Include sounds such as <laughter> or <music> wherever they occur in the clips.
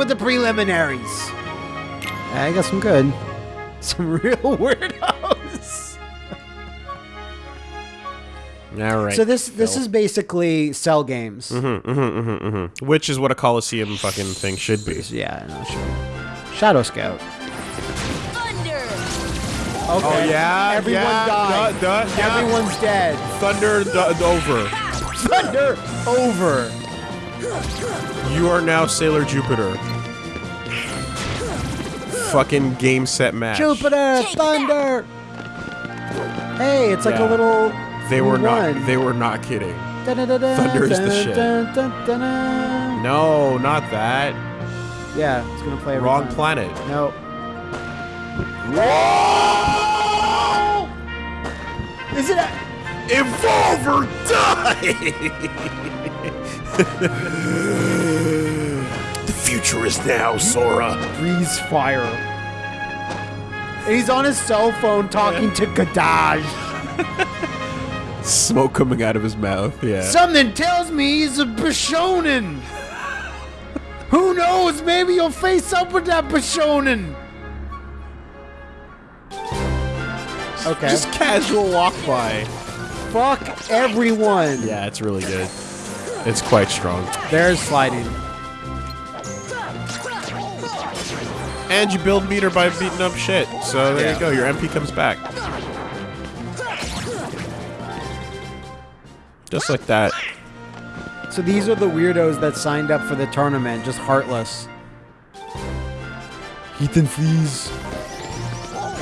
start with the preliminaries. I got some good. <laughs> Some real weirdos. All right. So this this Phil. is basically cell games. Mm-hmm, mm-hmm, mm-hmm, mm-hmm. which is what a Coliseum fucking thing should be. Yeah, no, sure. Shadow Scout. Thunder! Okay. Oh yeah, Everyone yeah, died. duh, duh, yeah. Everyone's dead. Thunder d- over. Thunder over. You are now Sailor Jupiter. Fucking game set match. Jupiter, thunder. Hey, it's like Yeah. a little. They were one. not. They were not kidding. Dun-dun-dun-dun, Thunder is the shit. dun, dun, dun, dun. No, not that. Yeah, it's gonna play Wrong time. planet. No. Is it? A- Evolve or die! The future is now, Sora. breeze fire. And he's on his cell phone talking to Gadaj. Smoke coming out of his mouth. Yeah. Something tells me he's a Bishonen. Who knows? Maybe you'll face up with that Bishonen. Okay. Just casual walk by. fuck everyone. Yeah, it's really good. It's quite strong. There's sliding. And you build meter by beating up shit. So there Yeah. you go. Your MP comes back. Just like that. So these are the weirdos that signed up for the tournament, just heartless. Ethan, please.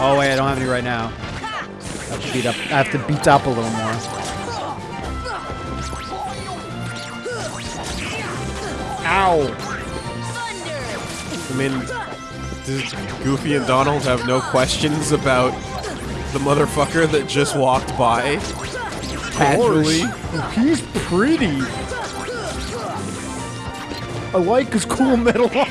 Oh wait, I don't have any right now. I have to beat up. I have to beat up a little more. Ow! I mean, does Goofy and Donald have no questions about the motherfucker that just walked by? Casually. <laughs> He's pretty. I like his cool <laughs> metal art.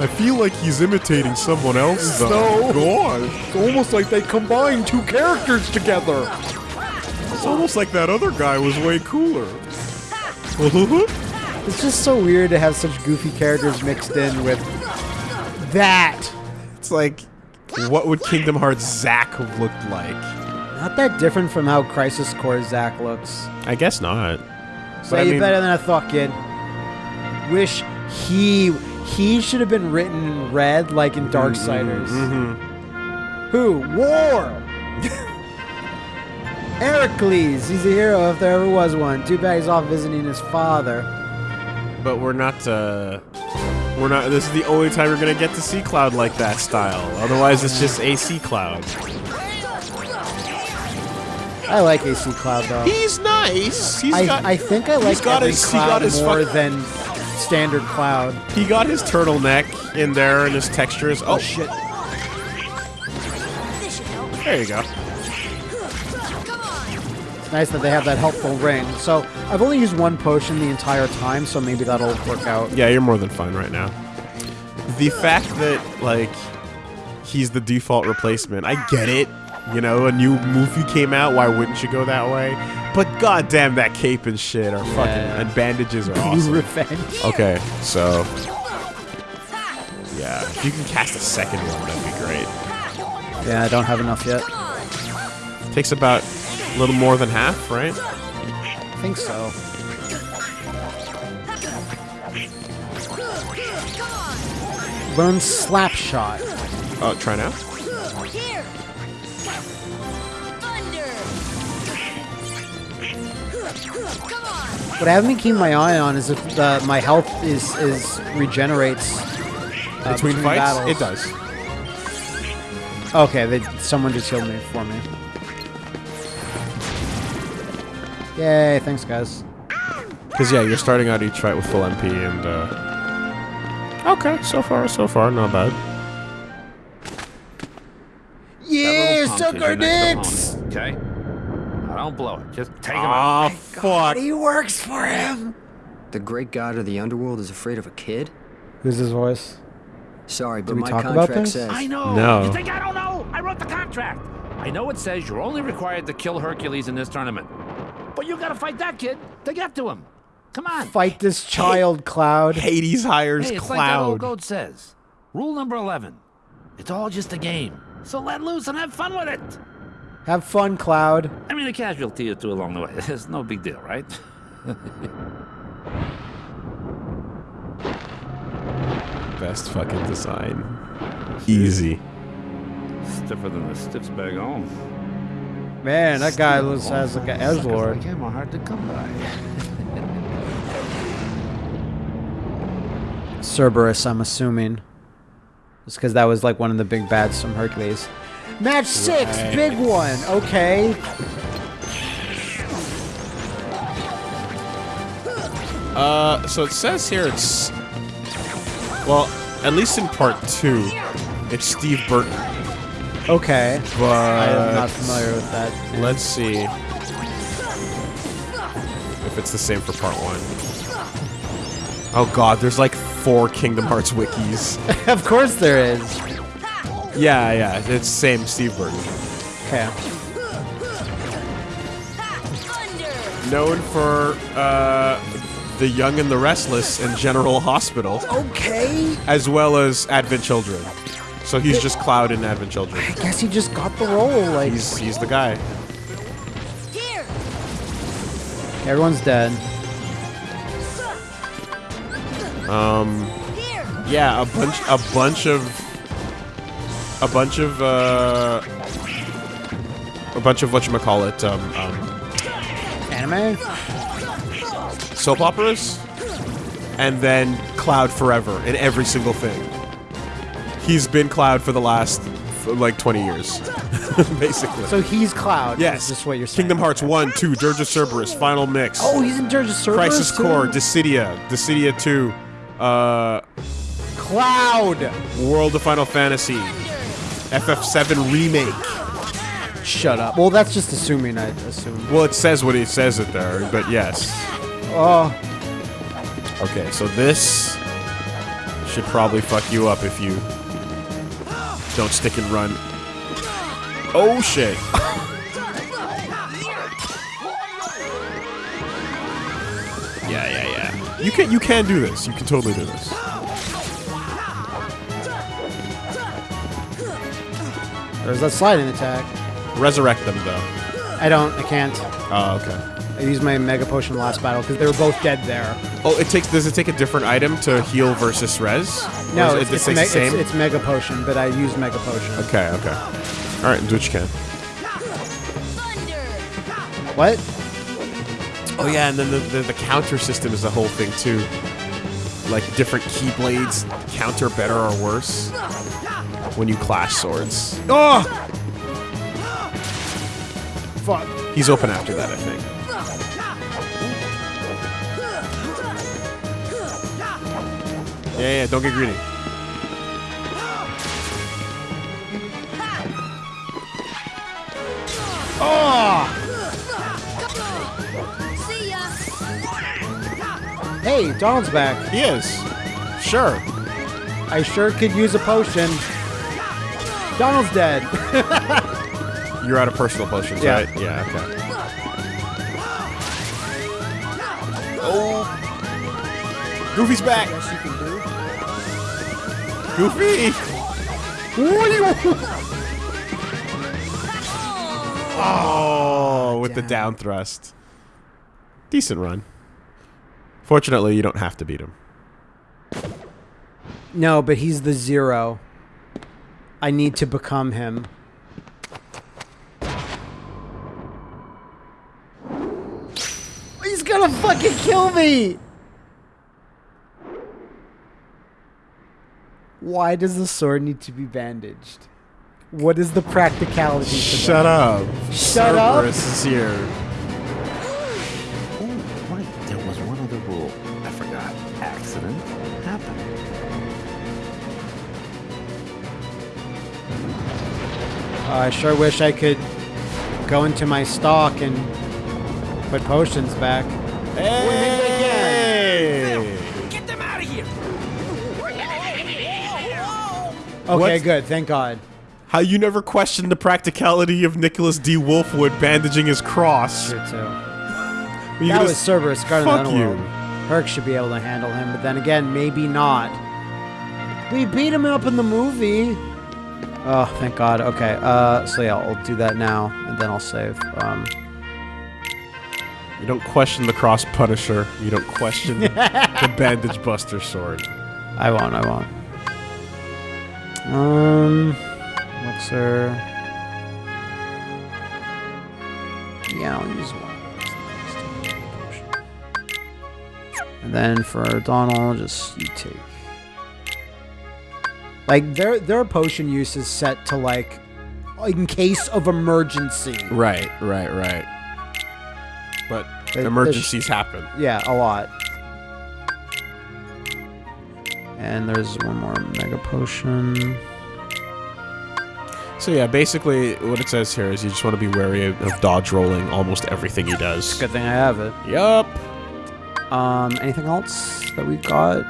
I feel like he's imitating someone else, though. God. It's almost like they combined two characters together. It's almost like that other guy was way cooler. <laughs> It's just so weird to have such goofy characters mixed in with that. it's like, what would Kingdom Hearts Zack have looked like? Not that different from how Crisis Core Zack looks. I guess not. I you mean- better than I thought, kid. Wish he he should have been written in red, like in Darksiders. Mm-hmm. Who? War. <laughs> Heracles. He's a hero if there ever was one. Too bad he's off visiting his father. But we're not, uh... We're not. This is the only time we're gonna get to see Cloud like that style. Otherwise, it's just AC Cloud. I like AC Cloud though. He's nice. He's I, got. I think I like got his- Cloud got his more than standard Cloud. he got his turtleneck in there and his textures. Oh, shit! Should help. there you go. Come on! It's nice that they have that helpful ring. So I've only used one potion the entire time, so maybe that'll work out. Yeah, you're more than fine right now. The fact that like he's the default replacement, I get it. You know, a new movie came out. Why wouldn't you go that way? But goddamn, that cape and shit are fucking and bandages are <laughs> Blue awesome. Revenge. Okay, so yeah, if you can cast a second one, that'd be great. Yeah, I don't have enough yet. Takes about a little more than half, right? I think so. Learn Slap Shot. Oh, try now. Here! Thunder! Come on! What I haven't been keeping my eye on is if uh, my health is is regenerates uh, Between fights, battles. it does. Okay, they, someone just healed me for me. Yay! Thanks, guys. Because yeah, you're starting out each fight with full MP, and uh, okay, so far, so far, not bad. Yeah, That suck our dicks. Okay? Now, don't blow it. Just take him Ah, out. fuck. He works for him. The great god of the underworld is afraid of a kid? Who's his voice? Sorry, but we my talk about contract this? says I know. No. You think I don't know? I wrote the contract. I know it says you're only required to kill Hercules in this tournament. But you gotta fight that kid to get to him. Come on. Fight this child, Cloud. Hades hires Hey, it's like that old Cloud. goat says. Rule number 11. It's all just a game. So let loose and have fun with it. Have fun, Cloud. I mean, a casualty or two along the way. <laughs> It's no big deal, right? <laughs> Best fucking design. Easy. Stiffer than the stiffs bag home. Man, that guy looks has like an edge Suckers like him are hard to come by. <laughs> Cerberus, I'm assuming. Just because that was like one of the big bads from Hercules. Match six, Right. big one. Okay. Uh, so it says here it's well, at least in part two, it's Steve Burton. Okay. But I am not familiar with that. Let's see if it's the same for part one. Oh god, there's like four Kingdom Hearts wikis. <laughs> of course there is. yeah, yeah, it's same Steve Burton. Okay. Known for uh, The Young and the Restless and General Hospital, Okay. as well as Advent Children. So he's just Cloud in Advent Children. I guess he just got the role. Like He's he's the guy. Everyone's dead. Um, yeah, a bunch a bunch of a bunch of uh a bunch of whatchamacallit, um, um Anime. soap operas and then Cloud forever in every single thing. He's been Cloud for the last like 20 years. <laughs> Basically. So he's Cloud. yes. Is what you're saying? Kingdom Hearts 1, 2, Dirge of Cerberus, Final Mix. Oh, he's in Dirge of Cerberus Crisis too? Core, Dissidia, Dissidia 2, uh Cloud. World of Final Fantasy, FF7 remake. Shut up. Well, that's just assuming. I assume. Well, it says what it says it there, but yes. Oh, Okay, so this should probably fuck you up if you don't stick and run. Oh shit. <laughs> yeah, yeah, yeah. You can you can do this. You can totally do this. there's that sliding attack. Resurrect them though. I don't. I can't. Oh, okay. I used my Mega Potion last battle because they were both dead there. Oh, it takes. Does it take a different item to heal versus res? No, it's, it, it's, me- the same. it's, it's Mega Potion, but I used Mega Potion. okay, okay. All right, do what you can. What? Oh yeah, and then the, the, the counter system is the whole thing too. Like different keyblades counter better or worse when you clash swords. Oh! Fuck. He's open after that, I think. Yeah, yeah, don't get greedy. See ya. Hey, Donald's back. He is. Sure. I sure could use a potion. Donald's dead. <laughs> You're out of personal potions, Yeah. right? Yeah, okay. Oh. Goofy's back. Goofy! Oh, with the down thrust. Decent run. Fortunately, you don't have to beat him. no, but he's the zero. I need to become him. He's gonna fucking kill me! Why does the sword need to be bandaged? What is the practicality Shut up. Shut up. Cerberus is here. Oh, right. There was one other rule. I forgot. Accident happened. I sure wish I could go into my stock and put potions back. Hey! Okay, good. Thank God. How you never questioned the practicality of Nicholas D. Wolfwood bandaging his cross? Sure too. That was Cerberus, Guardian of Fuck the you. Herc should be able to handle him, but then again, maybe not. We beat him up in the movie. Oh, thank God. Okay. Uh, so yeah, I'll do that now, and then I'll save. Um, You don't question the cross punisher. You don't question <laughs> the bandage buster sword. I won't. I won't. Um, elixir. Yeah, I'll use one. And then for Donald, just you take. Like their their potion use is set to like in case of emergency. Right, right, right. But emergencies happen. Yeah, a lot. And there's one more mega potion. So yeah, basically what it says here is you just want to be wary of, dodge rolling almost everything he does. Good thing I have it. Yup. Um, anything else that we've got?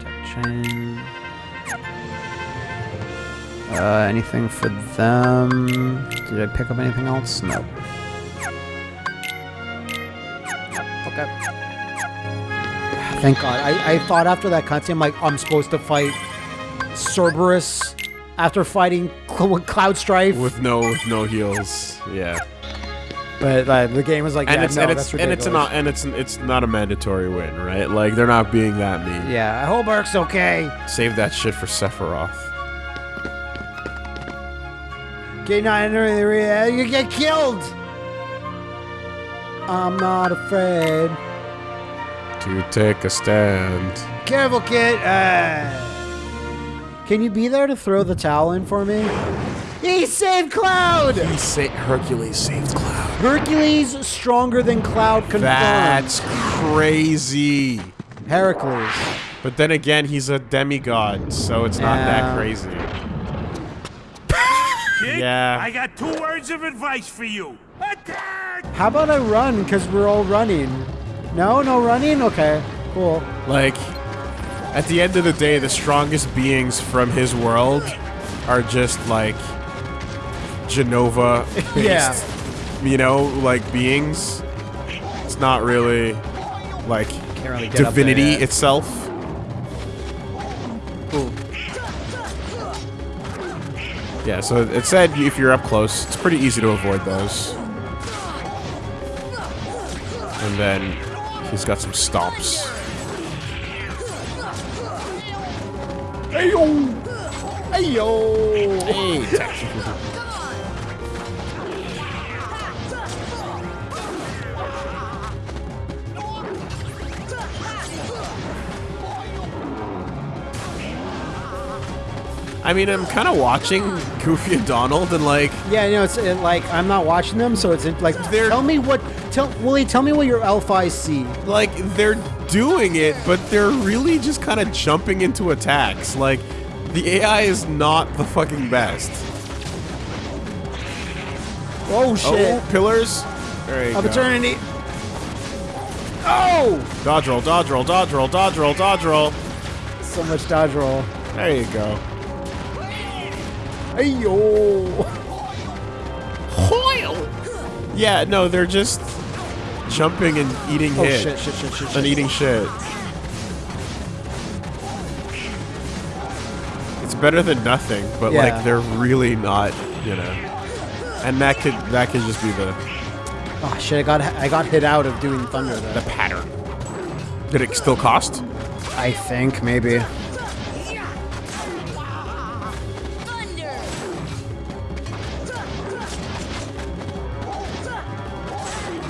Tech chain. Uh, anything for them? Did I pick up anything else? No. Okay. Thank God. I, I thought after that cutscene, I'm like, I'm supposed to fight Cerberus after fighting Cl- Cloud Strife. With no with no heals. Yeah. but uh, the game was like, And yeah, it's no, and it's and it's not and it's it's not a mandatory win, right? Like they're not being that mean. Yeah, I hope Eric's okay. Save that shit for Sephiroth. Get not entering the arena, you get killed. I'm not afraid. To take a stand. Careful, kid. Uh, can you be there to throw the towel in for me? He saved Cloud. He sa- Hercules saved Cloud. Hercules stronger than Cloud confirmed. That's crazy. Heracles. But then again, he's a demigod, so it's not Yeah. that crazy. <laughs> Kid, Yeah. I got two words of advice for you. Attack! How about I run? Cause we're all running. No, no running. Okay, cool. Like, at the end of the day, the strongest beings from his world are just like Jenova based, <laughs> Yeah. you know, like beings. It's not really like really get up there divinity itself. Yeah, so it said if you're up close, it's pretty easy to avoid those. And then he's got some stomps. Ayo. Ayo. Hey, <laughs> yo! Hey, I mean, I'm kind of watching Goofy and Donald, and like, Yeah, you know, it's uh, like I'm not watching them, so it's like They're- tell me what tell Willie, tell me what your elf eyes see. like they're doing it, but they're really just kind of jumping into attacks. Like, the AI is not the fucking best. Oh, oh shit! Oh, pillars. There you of go. eternity. Oh! Dodge roll, dodge roll, dodge roll, dodge roll, dodge roll. So much dodge roll. There you go. hey Ayo! Yeah, no, they're just jumping and eating Oh hit shit! Shit! Shit! Shit! and eating shit. It's better than nothing, but Yeah. like they're really not, you know. And that could that could just be the Oh shit! I got I got hit out of doing thunder the there. pattern. Did it still cost? I think maybe.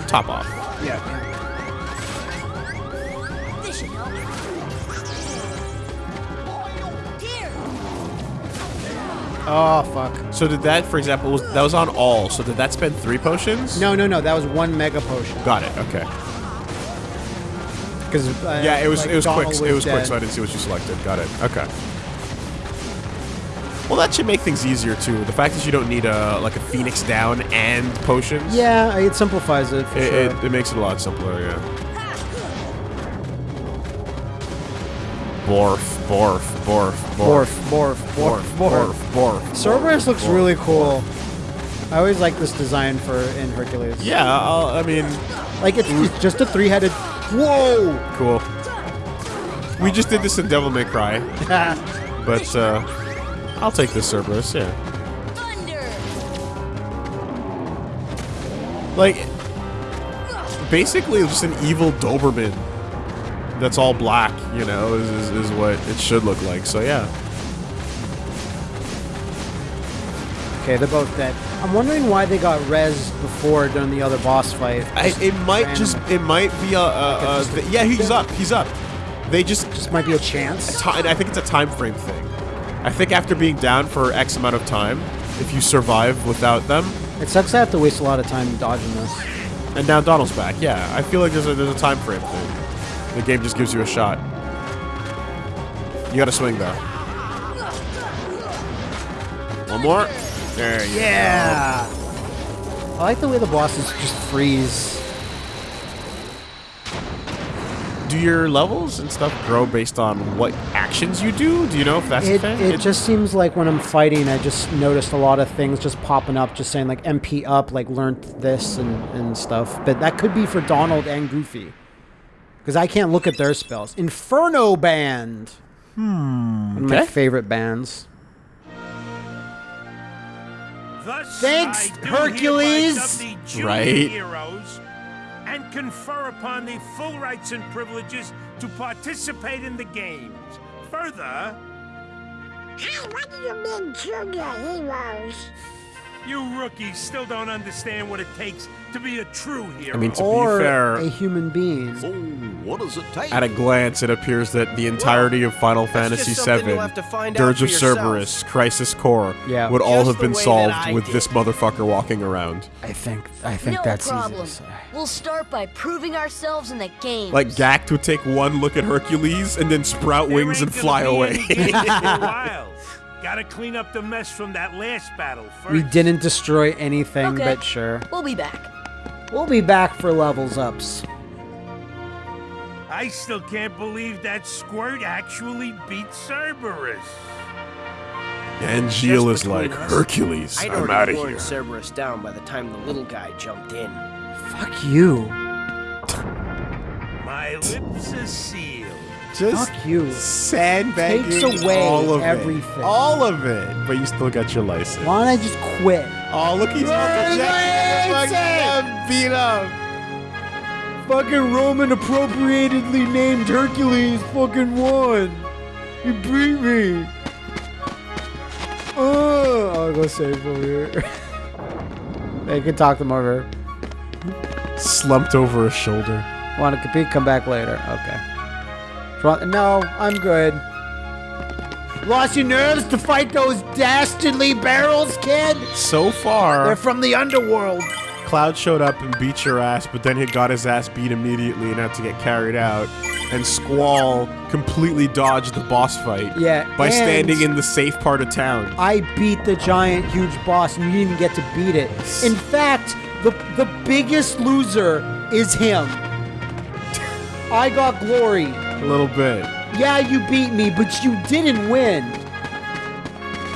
Top off. Yeah. This should help. Oh fuck! So did that, for example, was that was on all? So did that spend three potions? No, no, no. That was one mega potion. Got it. Okay. Because uh, Yeah, it was like, it was quick. Donald It was quick, so I didn't see what you selected. Got it. Okay. Well, that should make things easier too. The fact that you don't need a like a phoenix down and potions. Yeah, it simplifies it for It, sure. it, it makes it a lot simpler. Yeah. Borf, borf, borf, Borf, borf, borf, borf, borf. borf. Cerberus looks really cool. I always like this design for in Hercules. Yeah, I'll, I mean, Like it's, it's just a three-headed Whoa! Cool. We just did this in Devil May Cry, <laughs> but uh, I'll take this Cerberus. Yeah. Thunder. Like, basically, just an evil Doberman that's all black, you know, is, is, is what it should look like. So, yeah. Okay, they're both dead. I'm wondering why they got res before during the other boss fight. I, it might random. just, it might be a, a, a just a- yeah, he's up, he's up. They just, Just might be a chance. ti- I think it's a time frame thing. I think after being down for X amount of time, if you survive without them, It sucks I have to waste a lot of time dodging this. and now Donald's back, yeah, I feel like there's a, there's a time frame thing. The game just gives you a shot. You gotta swing though. One more. There you Yeah! I like the way the bosses just freeze. Do your levels and stuff grow based on what actions you do? Do you know if that's a It, thing? it just seems like when I'm fighting, I just noticed a lot of things just popping up, just saying like MP up, like learned this and, and stuff. But that could be for Donald and Goofy. Because I can't look at their spells. Inferno Band! Hmm. One of my favorite bands. Thus, Thanks, Hercules. hereby dub thee junior Right. heroes and confer upon thee full rights and privileges to participate in the games. Further, Hey, what do you mean, junior heroes? You rookies still don't understand what it takes to be a true hero. I mean, to or be fair, a human being. So, what does it take? at a glance, it appears that the entirety of Final Fantasy VII, you'll have to find out Dirge of. Cerberus, Crisis Core, Yeah. would all have been solved with did. this motherfucker walking around. I think I think no that's problem. easy to. We'll start by proving ourselves in the game. Like Gackt would take one look at Hercules and then sprout There wings and fly away. <laughs> Gotta clean up the mess from that last battle first. We didn't destroy anything, Okay. but sure. We'll be back. We'll be back for levels ups. I still can't believe that Squirt actually beat Cerberus. and Gilles is like, us, Hercules, I'd I'm already out of worn here. Cerberus down by the time the little guy jumped in. Fuck you. My lips are sealed. Just Fuck you. sandbagging Takes away all of everything. It. All of it. But you still got your license. Why don't I just quit? Oh, look, he's jet. Fucking beat up. Fucking Roman appropriatedly named Hercules fucking won. He beat me. Oh, I'll go save over here. <laughs> hey, you can talk them over. Slumped over his shoulder. Want to compete? Come back later. Okay. No, I'm good. Lost your nerves to fight those dastardly barrels, kid? So far, They're from the underworld. Cloud showed up and beat your ass, but then he got his ass beat immediately and had to get carried out. And Squall completely dodged the boss fight Yeah, by standing in the safe part of town. I beat the giant, huge boss, and you didn't even get to beat it. In fact, the the biggest loser is him. I got glory. A little bit. Yeah, you beat me, but you didn't win.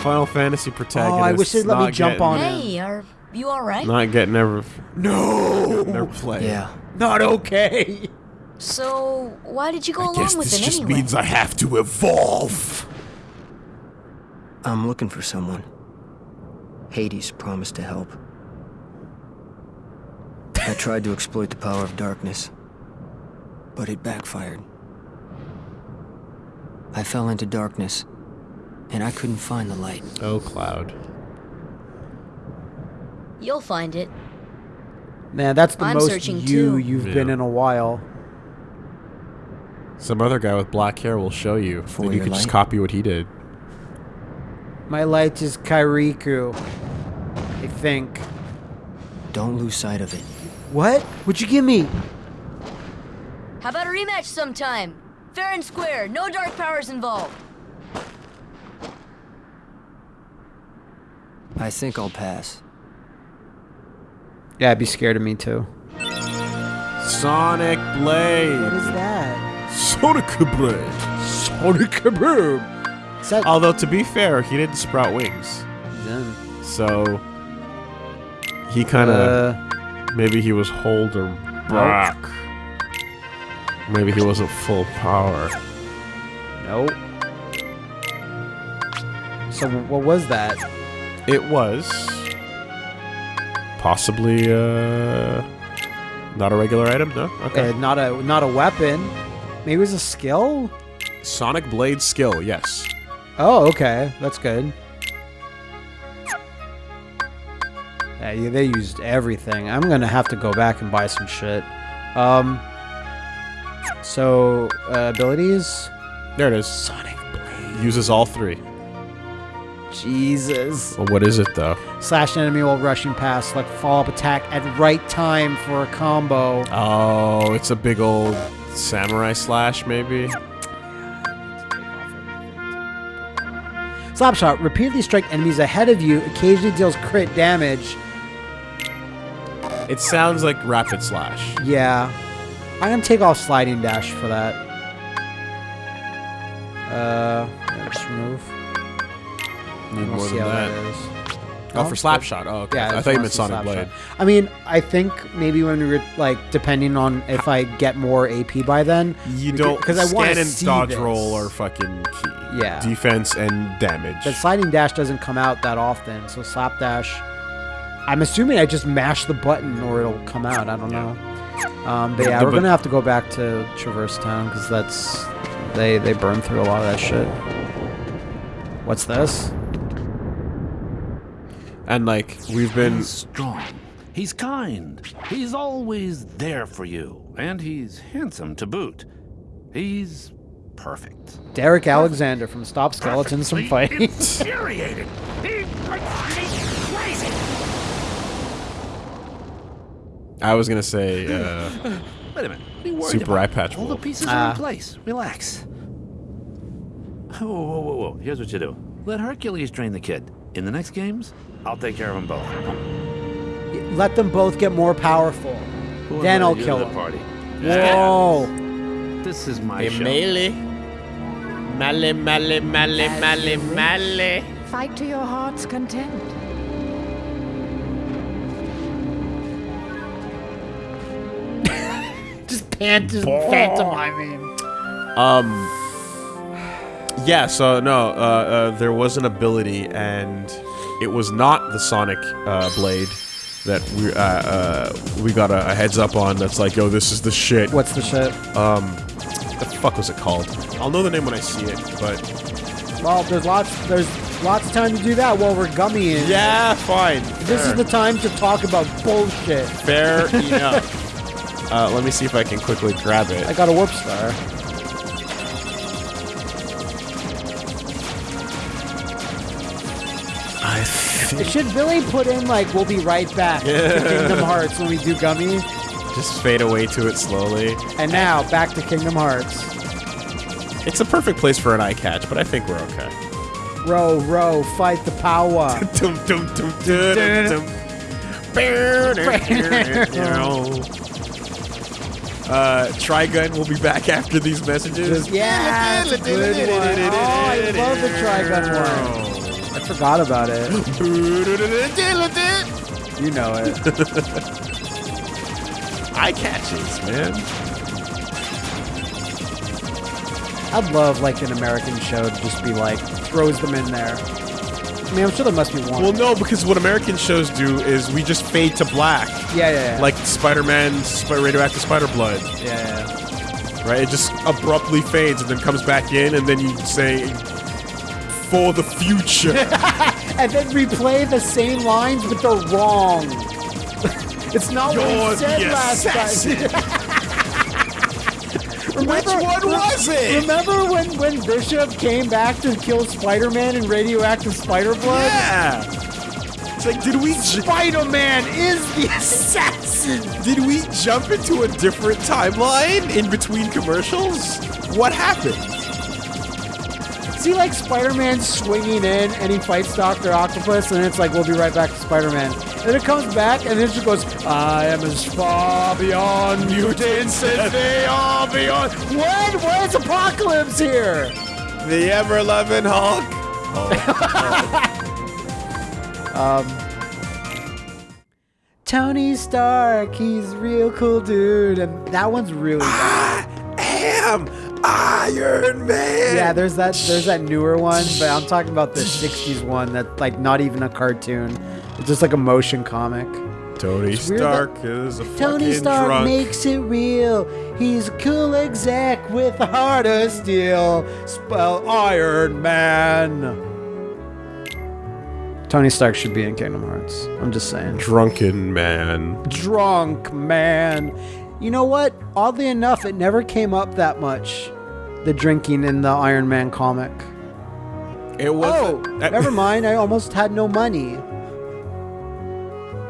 Final Fantasy protagonist. Oh, I wish they'd let me jump on him. Hey, are you alright? Not getting ever. No, Never play. Yeah. not okay. So, why did you go I along guess with this him just anyway? means I have to evolve. I'm looking for someone. Hades promised to help. I tried to exploit the power of darkness, but it backfired. I fell into darkness, and I couldn't find the light. Oh, Cloud. You'll find it. Man, that's the I'm most you too. you've been in a while. Some other guy with black hair will show you. For Then you your can just copy what he did. My light is Kairiku. I think. Don't lose sight of it. What? What'd you give me? How about a rematch sometime? Fair and square, no dark powers involved. I think I'll pass. Yeah, I'd be scared of me too. Sonic Blade. What is that? Sonic Blade. Sonic Kaboom! Is that Although to be fair, he didn't sprout wings, Zen? so he kind of Uh, maybe he was hold or back. Maybe he wasn't full power. Nope. So what was that? It was possibly uh, not a regular item. No. Okay. Uh, not a not a weapon. Maybe it was a skill. Sonic Blade skill. Yes. Oh, okay, that's good. Yeah, they used everything. I'm gonna have to go back and buy some shit. Um. So uh, abilities. There it is. Sonic Blade. Uses all three. Jesus. Well, what is it though? Slash an enemy while rushing past. Select follow up attack at right time for a combo. Oh, it's a big old samurai slash, maybe. Slapshot. Repeatedly strike enemies ahead of you. Occasionally deals crit damage. It sounds like rapid slash. Yeah. I'm gonna take off sliding dash for that. Uh, yeah, just remove. Need We'll more see than how that. that is. Oh, for slap shot. Oh, okay. Yeah, I thought you meant Sonic Blade. shot. I mean, I think maybe when we were like, depending on if I get more AP by then, You we don't 'cause I scan and see dodge this. roll are fucking key. Yeah. Defense and damage. But sliding dash doesn't come out that often, so slap dash. I'm assuming I just mash the button or it'll come out. I don't know. Um, but yeah, The we're gonna have to go back to Traverse Town because that's they they burn through a lot of that shit. What's this? and like we've been He's strong. He's kind. He's always there for you. And he's handsome to boot. He's perfect. Derek Alexander from Stop Skeletons from Fighting. <laughs> Infuriated. I was gonna say <laughs> uh, Wait a minute. What are you worried Super about? Eye Patch All the pieces Ah. are in place. Relax. Whoa, whoa, whoa, whoa. Here's what you do. Let Hercules train the kid. In the next games, I'll take care of them both. Let them both get more powerful. Who Then I'll kill to the party. Whoa! This is my show. melee. Male, male, male, male, male. Fight to your heart's content. Pant, just pantomiming. Um. Yeah. So no, uh, uh, there was an ability, and it was not the Sonic uh, Blade that we uh, uh, we got a, a heads up on. That's like, yo, this is the shit. What's the shit? Um, the fuck was it called? I'll know the name when I see it, but Well, there's lots. There's lots of time to do that while we're gummying. yeah, fine. This is the time to talk about bullshit. fair <laughs> enough. Uh, let me see if I can quickly grab it. I got a warp star. I think... Should Billy put in like we'll be right back to Kingdom Hearts when we do gummy? just fade away to it slowly. And now back to Kingdom Hearts. It's a perfect place for an eye catch, but I think we're okay. Row, row, fight the power. <laughs> Dum, dum, dum, dum, dum. <laughs> Uh, Trigun will be back <laughs> after these messages. yeah, that's a good one. Oh, I love the Trigun one. I forgot about it. You know it. <laughs> Eye catches, man. I'd love like an American show to just be like throws them in there. Mean, I'm sure there must be one. Well, no, because what American shows do is we just fade to black, yeah, yeah, yeah. like Spider-Man, Sp- radioactive spider blood, yeah, yeah. right? It just abruptly fades and then comes back in, and then you say, "For the future." <laughs> and then replay the same lines, but they're wrong. <laughs> it's not what You're he said last assassin. <laughs> Which one was it? Remember when, when Bishop came back to kill Spider-Man in radioactive spider blood? Yeah. It's like, did we j- Spider-Man is the <laughs> assassin. did we jump into a different timeline in between commercials? What happened? See, like Spider-Man swinging in, and he fights Doctor Octopus, and it's like we'll be right back to Spider-Man. And it comes back, and then it goes, "I am as far beyond mutants as they are beyond." When? Where's Apocalypse here? The ever loving Hulk. <laughs> Um, Tony Stark, he's real cool dude, and that one's really bad. am Iron Man. Yeah, there's that there's that newer one, but I'm talking about the '60s one that's like not even a cartoon. It's just like a motion comic. Tony weird Stark is a Tony Stark drunk. makes it real. He's a cool exec with a heart of steel. Spell Iron Man. Tony Stark should be in Kingdom Hearts. I'm just saying. drunken man. Drunk man. You know what? Oddly enough, it never came up that much. The drinking in the Iron Man comic. It was. Oh, never mind. I almost had no money.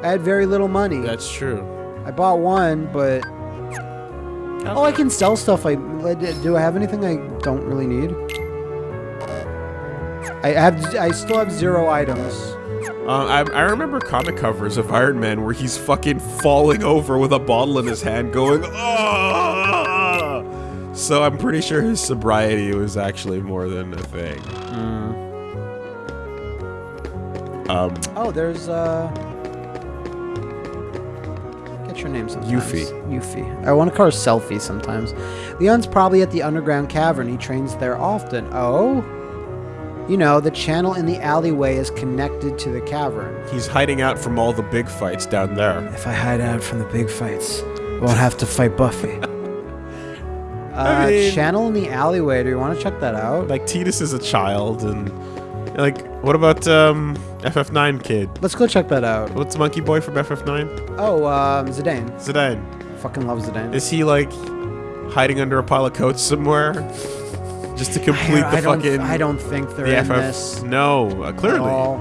I had very little money. That's true. I bought one, but oh, I can sell stuff. I do. I have anything I don't really need. I have. I still have zero items. Uh, I, I remember comic covers of Iron Man where he's fucking falling over with a bottle in his hand, going, "Ah!" So I'm pretty sure his sobriety was actually more than a thing. Um, Oh, there's uh. Your name sometimes. Yuffie. Yuffie. I want to call her Selfie sometimes. Leon's probably at the underground cavern. He trains there often. Oh. You know, the channel in the alleyway is connected to the cavern. he's hiding out from all the big fights down there. If I hide out from the big fights, I won't have to fight Buffy. <laughs> uh, mean- channel in the alleyway. Do you want to check that out? Like Tidus is a child, and like, what about um, FF9 kid? Let's go check that out. What's Monkey Boy from FF9? Oh, um, Zidane. Zidane. Fucking love Zidane. Is he like hiding under a pile of coats somewhere, just to complete I, the don't, fucking I don't think they're the in FF? this. No, uh, clearly. all.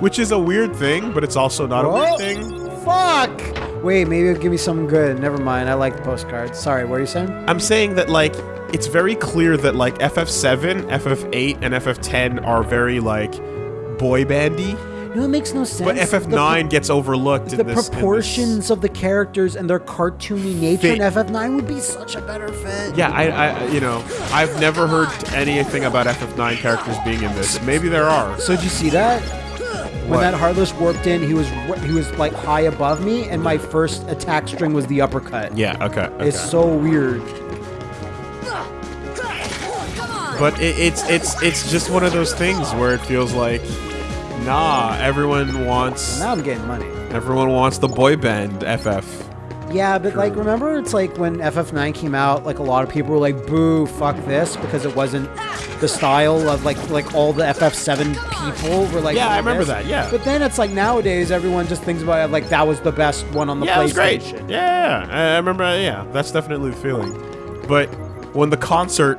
Which is a weird thing, but it's also not a weird thing. Fuck! Wait, maybe it'll give me something good. Never mind. I like the postcards. Sorry, what are you saying? I'm saying that like it's very clear that like FF7, FF8, and FF10 are very like boy bandy, No, it makes no sense. but FF9 gets overlooked The, in the this. proportions of the characters and their cartoony nature in FF9 would be such a better fit. Yeah, I, I, you know, I've never heard anything about FF9 characters being in this. Maybe there are. So did you see that? When What? that Heartless warped in, he was he was like high above me, and my first attack string was the uppercut. Yeah. Okay. okay. It's so weird. But it, it's it's it's just one of those things where it feels like, nah, everyone wants Now I'm getting money. everyone wants the boy band FF. Yeah, but like, remember, it's like when FF9 came out, like a lot of people were like, "Boo, fuck this," because it wasn't the style of like like all the FF7 people were like. Yeah, I remember this. that, yeah. But then it's like nowadays, everyone just thinks about it like that was the best one on the Yeah, it was great. PlayStation. Yeah, I I remember. Yeah, that's definitely the feeling. But when the concert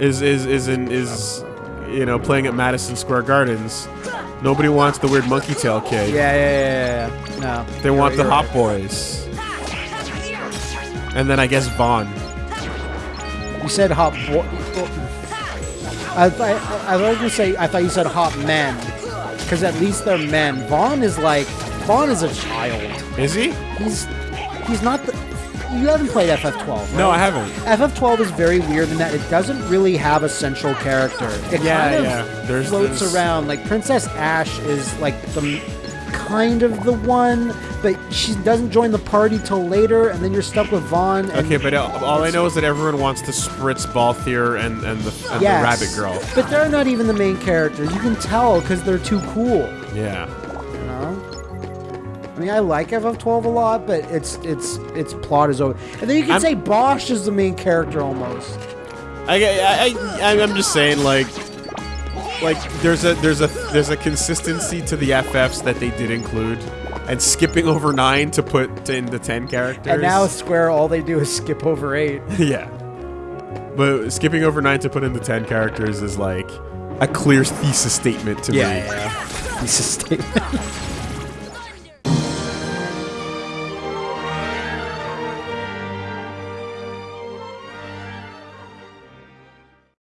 is is is in is you know playing at Madison Square Gardens, nobody wants the weird monkey tail kid. Yeah, yeah, yeah, yeah. No. They want the you're Hot right. Boys. And then I guess Vaan. You said hot boy. I, th- I, I was gonna say I thought you said hot men, because at least they're men. Vaan is like Vaan is a child. Is he? He's he's not the. You haven't played FF12. Right? No, I haven't. FF12 is very weird in that it doesn't really have a central character. It Yeah, kind of yeah. There's- floats there's- around. Like Princess Ashe is like the kind of the one, but she doesn't join the party till later, and then you're stuck with Vaan. And Okay, but all I know is that everyone wants to spritz Balthier and and the, and yes, the Rabbit Girl. But they're not even the main characters. You can tell because they're too cool. Yeah. I mean, I like FF12 a lot, but its its its plot is over. And then you can I'm- say Basch is the main character almost. I, I, I, I'm just saying, like, like there's a there's a there's a consistency to the FFs that they did include, and skipping over nine to put to into ten characters. And now Square, all they do is skip over eight. <laughs> yeah, but skipping over nine to put into ten characters is like a clear thesis statement to me. yeah. Piece of statement. <laughs>